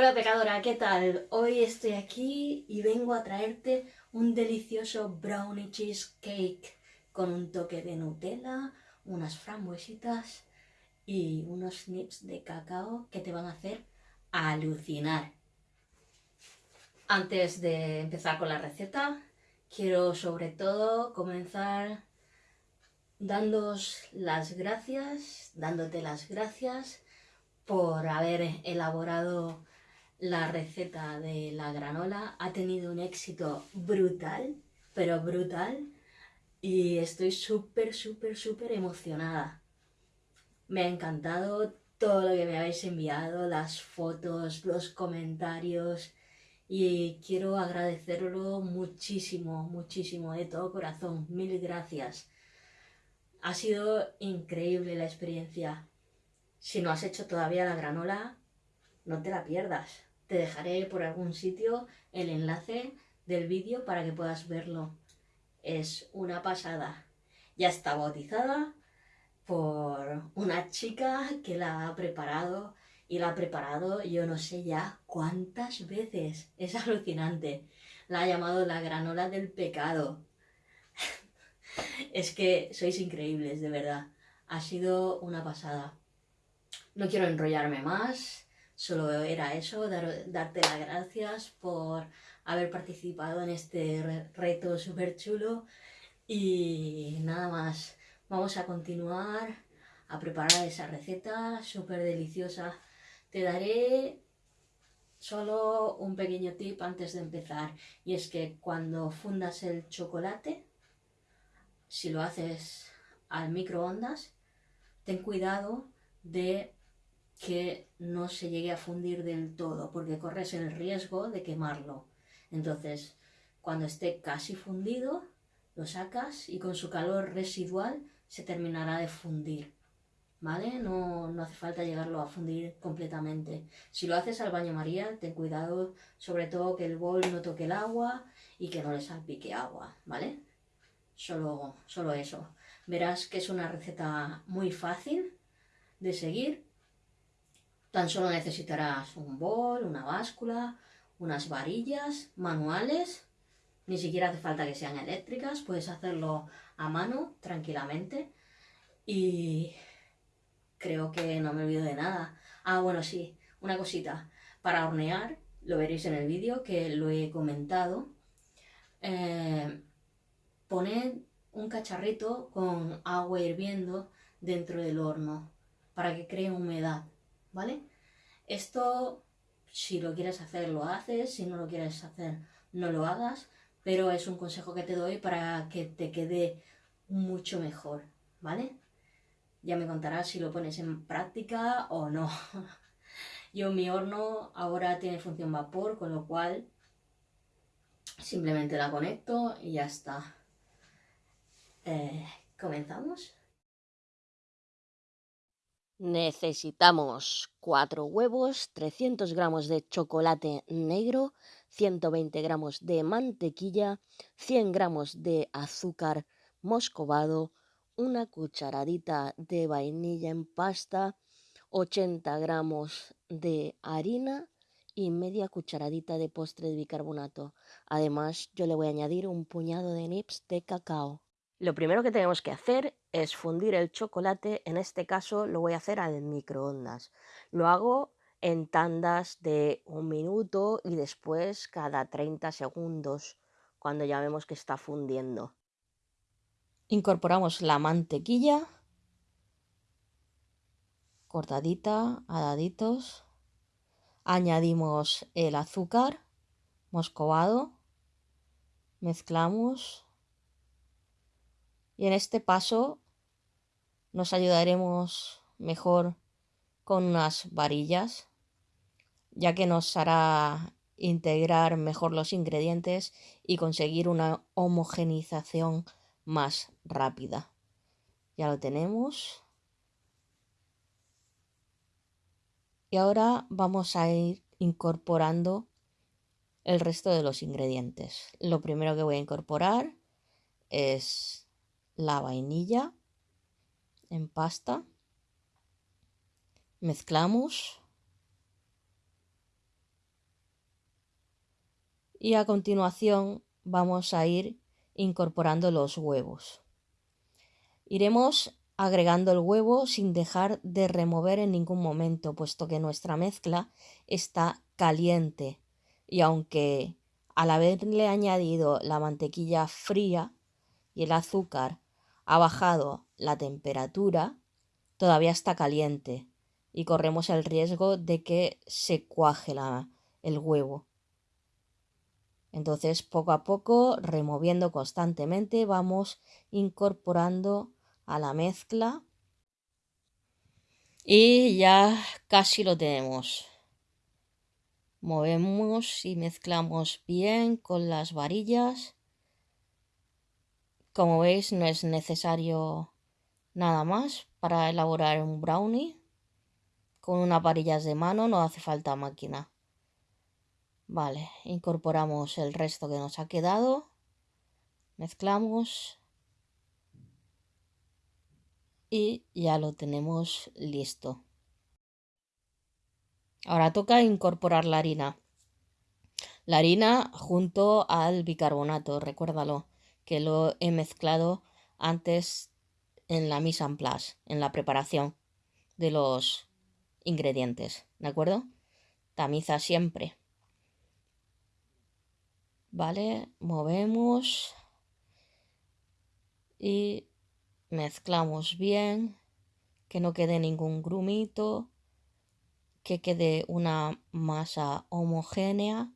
Hola pecadora, ¿qué tal? Hoy estoy aquí y vengo a traerte un delicioso brownie cheesecake con un toque de Nutella, unas frambuesitas y unos nips de cacao que te van a hacer alucinar. Antes de empezar con la receta, quiero sobre todo comenzar dándos las gracias, dándote las gracias por haber elaborado la receta de la granola. Ha tenido un éxito brutal, pero brutal. Y estoy súper, súper, súper emocionada. Me ha encantado todo lo que me habéis enviado, las fotos, los comentarios. Y quiero agradecerlo muchísimo, muchísimo, de todo corazón. Mil gracias. Ha sido increíble la experiencia. Si no has hecho todavía la granola, no te la pierdas. Te dejaré por algún sitio el enlace del vídeo para que puedas verlo. Es una pasada. Ya está bautizada por una chica que la ha preparado y la ha preparado yo no sé ya cuántas veces. Es alucinante. La ha llamado la granola del pecado. es que sois increíbles, de verdad. Ha sido una pasada. No quiero enrollarme más. Solo era eso, darte las gracias por haber participado en este reto súper chulo. Y nada más, vamos a continuar a preparar esa receta súper deliciosa. Te daré solo un pequeño tip antes de empezar. Y es que cuando fundas el chocolate, si lo haces al microondas, ten cuidado de que no se llegue a fundir del todo, porque corres el riesgo de quemarlo. Entonces, cuando esté casi fundido, lo sacas y con su calor residual se terminará de fundir. ¿Vale? No, no hace falta llegarlo a fundir completamente. Si lo haces al baño María, ten cuidado sobre todo que el bol no toque el agua y que no le salpique agua, ¿vale? Solo, solo eso. Verás que es una receta muy fácil de seguir Tan solo necesitarás un bol, una báscula, unas varillas manuales. Ni siquiera hace falta que sean eléctricas, puedes hacerlo a mano tranquilamente. Y creo que no me olvido de nada. Ah, bueno, sí, una cosita. Para hornear, lo veréis en el vídeo que lo he comentado. Eh, poned un cacharrito con agua hirviendo dentro del horno para que cree humedad. ¿Vale? Esto, si lo quieres hacer, lo haces, si no lo quieres hacer, no lo hagas, pero es un consejo que te doy para que te quede mucho mejor, ¿vale? Ya me contarás si lo pones en práctica o no. Yo mi horno ahora tiene función vapor, con lo cual simplemente la conecto y ya está. Eh, ¿Comenzamos? Necesitamos 4 huevos, 300 gramos de chocolate negro, 120 gramos de mantequilla, 100 gramos de azúcar moscovado, una cucharadita de vainilla en pasta, 80 gramos de harina y media cucharadita de postre de bicarbonato. Además, yo le voy a añadir un puñado de nips de cacao. Lo primero que tenemos que hacer es fundir el chocolate, en este caso lo voy a hacer al microondas. Lo hago en tandas de un minuto y después cada 30 segundos, cuando ya vemos que está fundiendo. Incorporamos la mantequilla, cortadita a daditos. Añadimos el azúcar moscovado, mezclamos y en este paso nos ayudaremos mejor con unas varillas, ya que nos hará integrar mejor los ingredientes y conseguir una homogenización más rápida. Ya lo tenemos. Y ahora vamos a ir incorporando el resto de los ingredientes. Lo primero que voy a incorporar es la vainilla en pasta. Mezclamos. y a continuación vamos a ir incorporando los huevos. Iremos agregando el huevo sin dejar de remover en ningún momento, puesto que nuestra mezcla está caliente y aunque al haberle añadido la mantequilla fría y el azúcar ha bajado la temperatura, todavía está caliente y corremos el riesgo de que se cuaje el huevo. Entonces, poco a poco, removiendo constantemente, vamos incorporando a la mezcla y ya casi lo tenemos. Movemos y mezclamos bien con las varillas. Como veis, no es necesario nada más para elaborar un brownie. Con una varillas de mano no hace falta máquina. Vale, incorporamos el resto que nos ha quedado. Mezclamos. Y ya lo tenemos listo. Ahora toca incorporar la harina. La harina junto al bicarbonato, recuérdalo, que lo he mezclado antes en la mise en place, en la preparación de los ingredientes, ¿de acuerdo? Tamiza siempre. ¿vale? Movemos y mezclamos bien, que no quede ningún grumito, que quede una masa homogénea.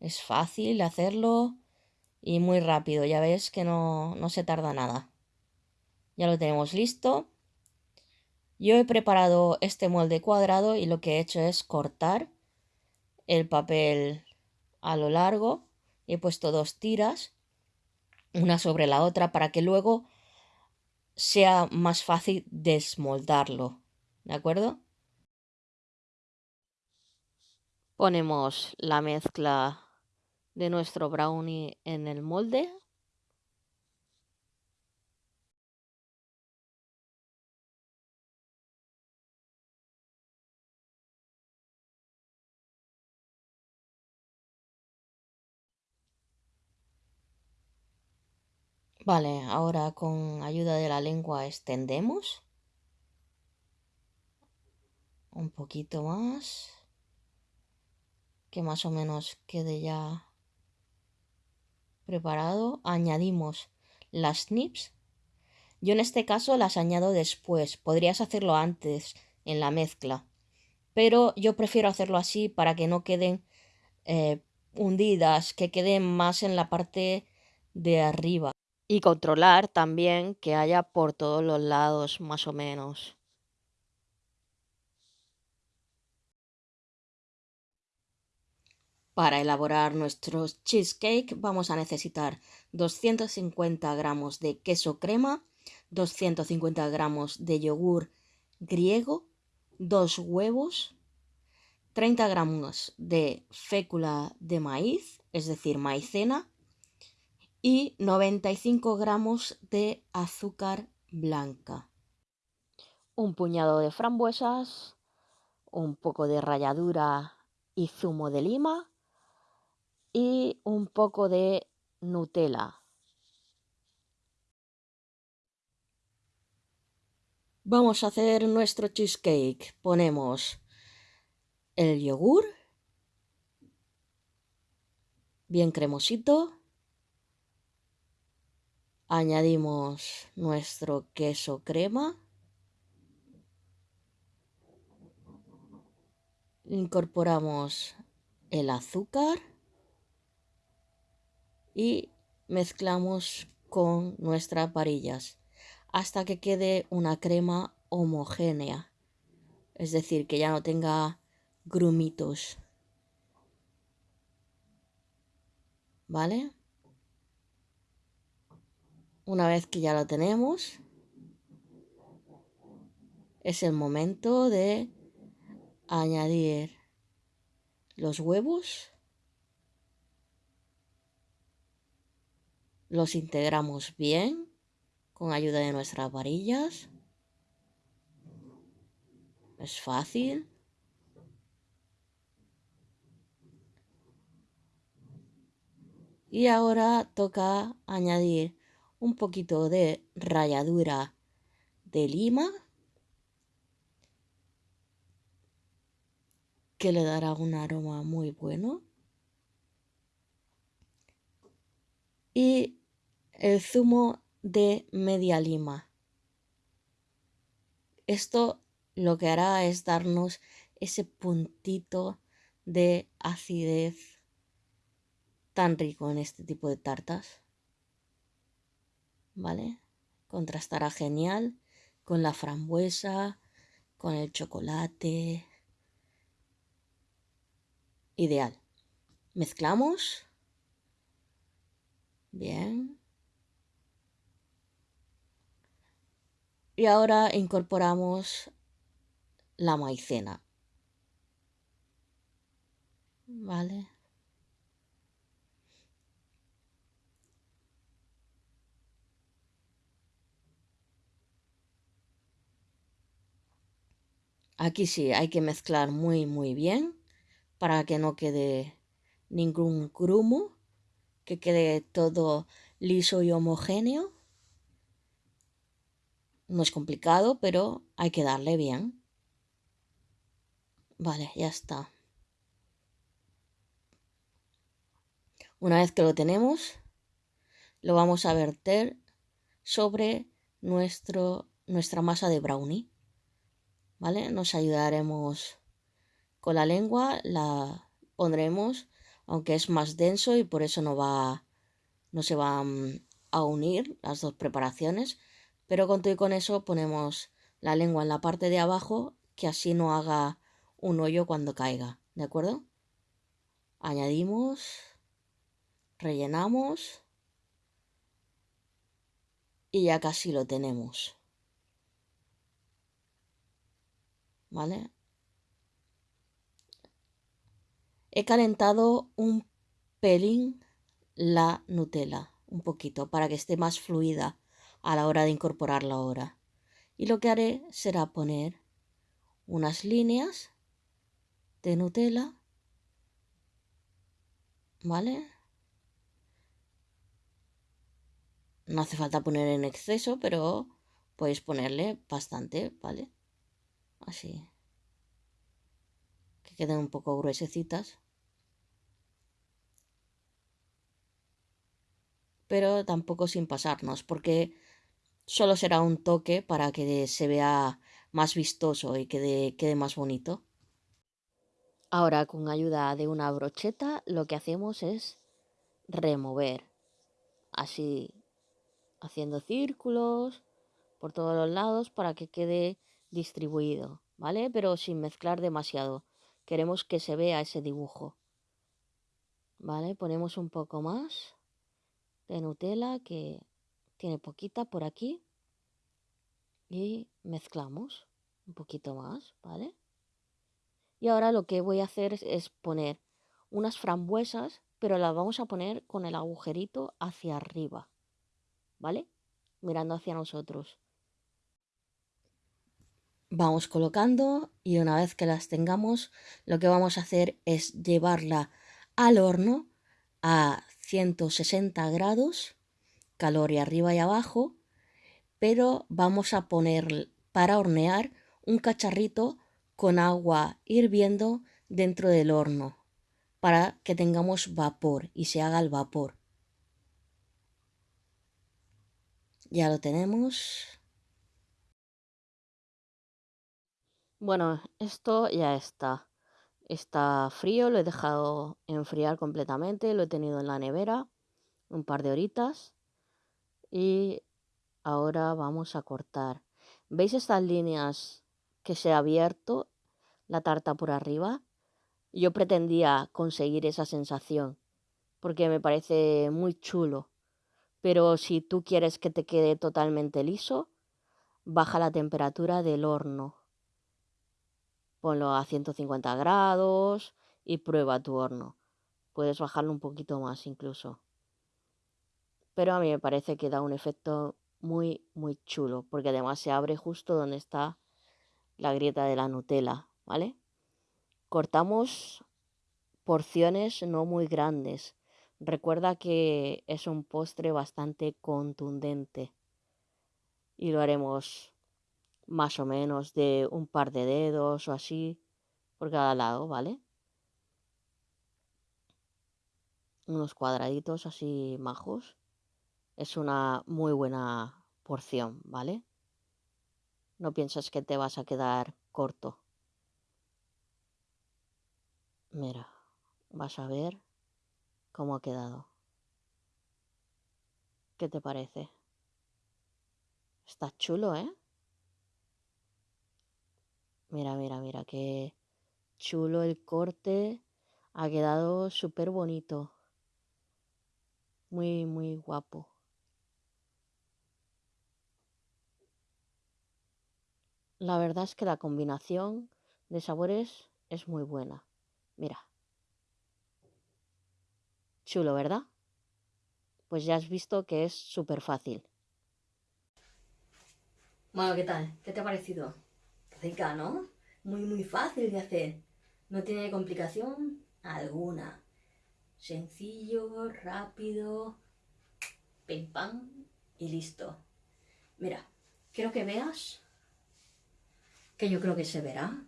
Es fácil hacerlo y muy rápido, ya ves que no, no se tarda nada. Ya lo tenemos listo. Yo he preparado este molde cuadrado y lo que he hecho es cortar el papel a lo largo. He puesto dos tiras, una sobre la otra, para que luego sea más fácil desmoldarlo. ¿De acuerdo? Ponemos la mezcla de nuestro brownie en el molde. Vale, ahora con ayuda de la lengua extendemos. Un poquito más. Que más o menos quede ya preparado. Añadimos las nips. Yo en este caso las añado después. Podrías hacerlo antes en la mezcla. Pero yo prefiero hacerlo así para que no queden eh, hundidas, que queden más en la parte de arriba y controlar también que haya por todos los lados más o menos. Para elaborar nuestro cheesecake vamos a necesitar 250 gramos de queso crema, 250 gramos de yogur griego, dos huevos, 30 gramos de fécula de maíz, es decir, maicena, y 95 gramos de azúcar blanca. Un puñado de frambuesas, un poco de ralladura y zumo de lima y un poco de Nutella. Vamos a hacer nuestro cheesecake. Ponemos el yogur, bien cremosito, Añadimos nuestro queso crema. Incorporamos el azúcar y mezclamos con nuestras varillas hasta que quede una crema homogénea, es decir, que ya no tenga grumitos. ¿Vale? Una vez que ya lo tenemos, es el momento de añadir los huevos. Los integramos bien con ayuda de nuestras varillas. Es fácil. Y ahora toca añadir un poquito de ralladura de lima que le dará un aroma muy bueno. Y el zumo de media lima. Esto lo que hará es darnos ese puntito de acidez tan rico en este tipo de tartas. ¿Vale? Contrastará genial con la frambuesa, con el chocolate. Ideal. Mezclamos. Bien. Y ahora incorporamos la maicena. Vale. Aquí sí, hay que mezclar muy muy bien para que no quede ningún grumo, que quede todo liso y homogéneo. No es complicado, pero hay que darle bien. Vale, ya está. Una vez que lo tenemos, lo vamos a verter sobre nuestro, nuestra masa de brownie. ¿Vale? Nos ayudaremos con la lengua, la pondremos, aunque es más denso y por eso no va, no se van a unir las dos preparaciones. Pero con todo y con eso ponemos la lengua en la parte de abajo, que así no haga un hoyo cuando caiga, ¿de acuerdo? Añadimos, rellenamos y ya casi lo tenemos. ¿Vale? He calentado un pelín la Nutella, un poquito, para que esté más fluida a la hora de incorporarla ahora. Y lo que haré será poner unas líneas de Nutella, ¿vale? No hace falta poner en exceso, pero podéis ponerle bastante, ¿vale? Así. Que queden un poco gruesecitas. Pero tampoco sin pasarnos, porque solo será un toque para que se vea más vistoso y quede, quede más bonito. Ahora con ayuda de una brocheta lo que hacemos es remover, así haciendo círculos por todos los lados para que quede distribuido, ¿vale? Pero sin mezclar demasiado. Queremos que se vea ese dibujo. ¿Vale? Ponemos un poco más de Nutella que tiene poquita por aquí y mezclamos un poquito más, ¿vale? Y ahora lo que voy a hacer es poner unas frambuesas, pero las vamos a poner con el agujerito hacia arriba, ¿vale? Mirando hacia nosotros. Vamos colocando y una vez que las tengamos, lo que vamos a hacer es llevarla al horno a 160 grados, calor y arriba y abajo, pero vamos a poner para hornear un cacharrito con agua hirviendo dentro del horno para que tengamos vapor y se haga el vapor. Ya lo tenemos. Bueno, esto ya está. Está frío, lo he dejado enfriar completamente, lo he tenido en la nevera un par de horitas y ahora vamos a cortar. ¿Veis estas líneas que se ha abierto la tarta por arriba. Yo pretendía conseguir esa sensación porque me parece muy chulo. Pero si tú quieres que te quede totalmente liso, baja la temperatura del horno. Ponlo a 150 grados y prueba tu horno. Puedes bajarlo un poquito más incluso. Pero a mí me parece que da un efecto muy, muy chulo, porque además se abre justo donde está la grieta de la Nutella, ¿vale? Cortamos porciones no muy grandes, Recuerda que es un postre bastante contundente y lo haremos más o menos de un par de dedos o así por cada lado, ¿vale? Unos cuadraditos así majos. Es una muy buena porción, ¿vale? No piensas que te vas a quedar corto. Mira, vas a ver cómo ha quedado. ¿Qué te parece? Está chulo, ¿eh? Mira, mira, mira, qué chulo el corte. Ha quedado súper bonito. Muy, muy guapo. La verdad es que la combinación de sabores es muy buena. Mira. Chulo, ¿verdad? Pues ya has visto que es súper fácil. Bueno, ¿qué tal? ¿Qué te ha parecido? ¿No? Muy, muy fácil de hacer. No tiene complicación alguna. Sencillo, rápido, pim pam y listo. Mira, quiero que veas, que yo creo que se verá,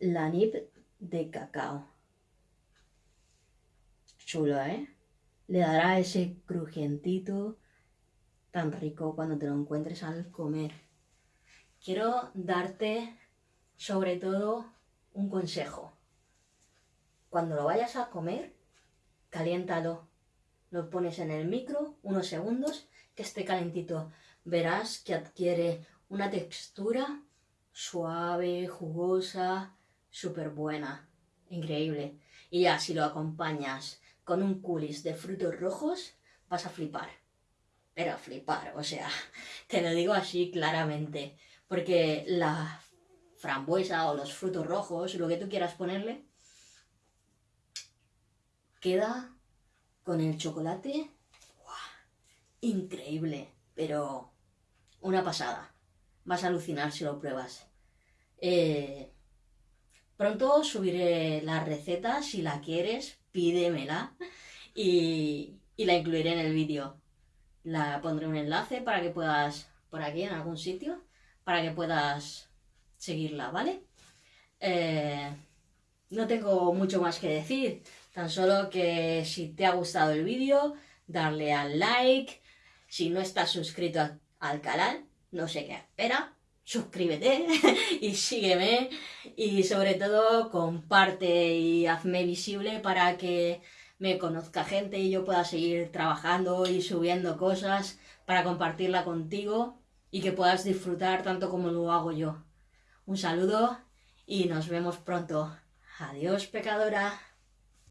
la nib de cacao. Chulo, ¿eh? Le dará ese crujientito tan rico cuando te lo encuentres al comer. Quiero darte sobre todo un consejo. Cuando lo vayas a comer, caliéntalo. Lo pones en el micro unos segundos, que esté calentito. Verás que adquiere una textura suave, jugosa, súper buena. Increíble. Y ya si lo acompañas con un culis de frutos rojos, vas a flipar. Pero a flipar, o sea, te lo digo así claramente. Porque la frambuesa o los frutos rojos, lo que tú quieras ponerle, queda con el chocolate increíble, pero una pasada. Vas a alucinar si lo pruebas. Eh, pronto subiré la receta, si la quieres, pídemela y, y la incluiré en el vídeo. La pondré un enlace para que puedas, por aquí en algún sitio, para que puedas seguirla, ¿vale? Eh, no tengo mucho más que decir, tan solo que si te ha gustado el vídeo, darle al like, si no estás suscrito al canal, no sé qué espera, suscríbete y sígueme. Y sobre todo comparte y hazme visible para que me conozca gente y yo pueda seguir trabajando y subiendo cosas para compartirla contigo y que puedas disfrutar tanto como lo hago yo. Un saludo y nos vemos pronto. Adiós, pecadora.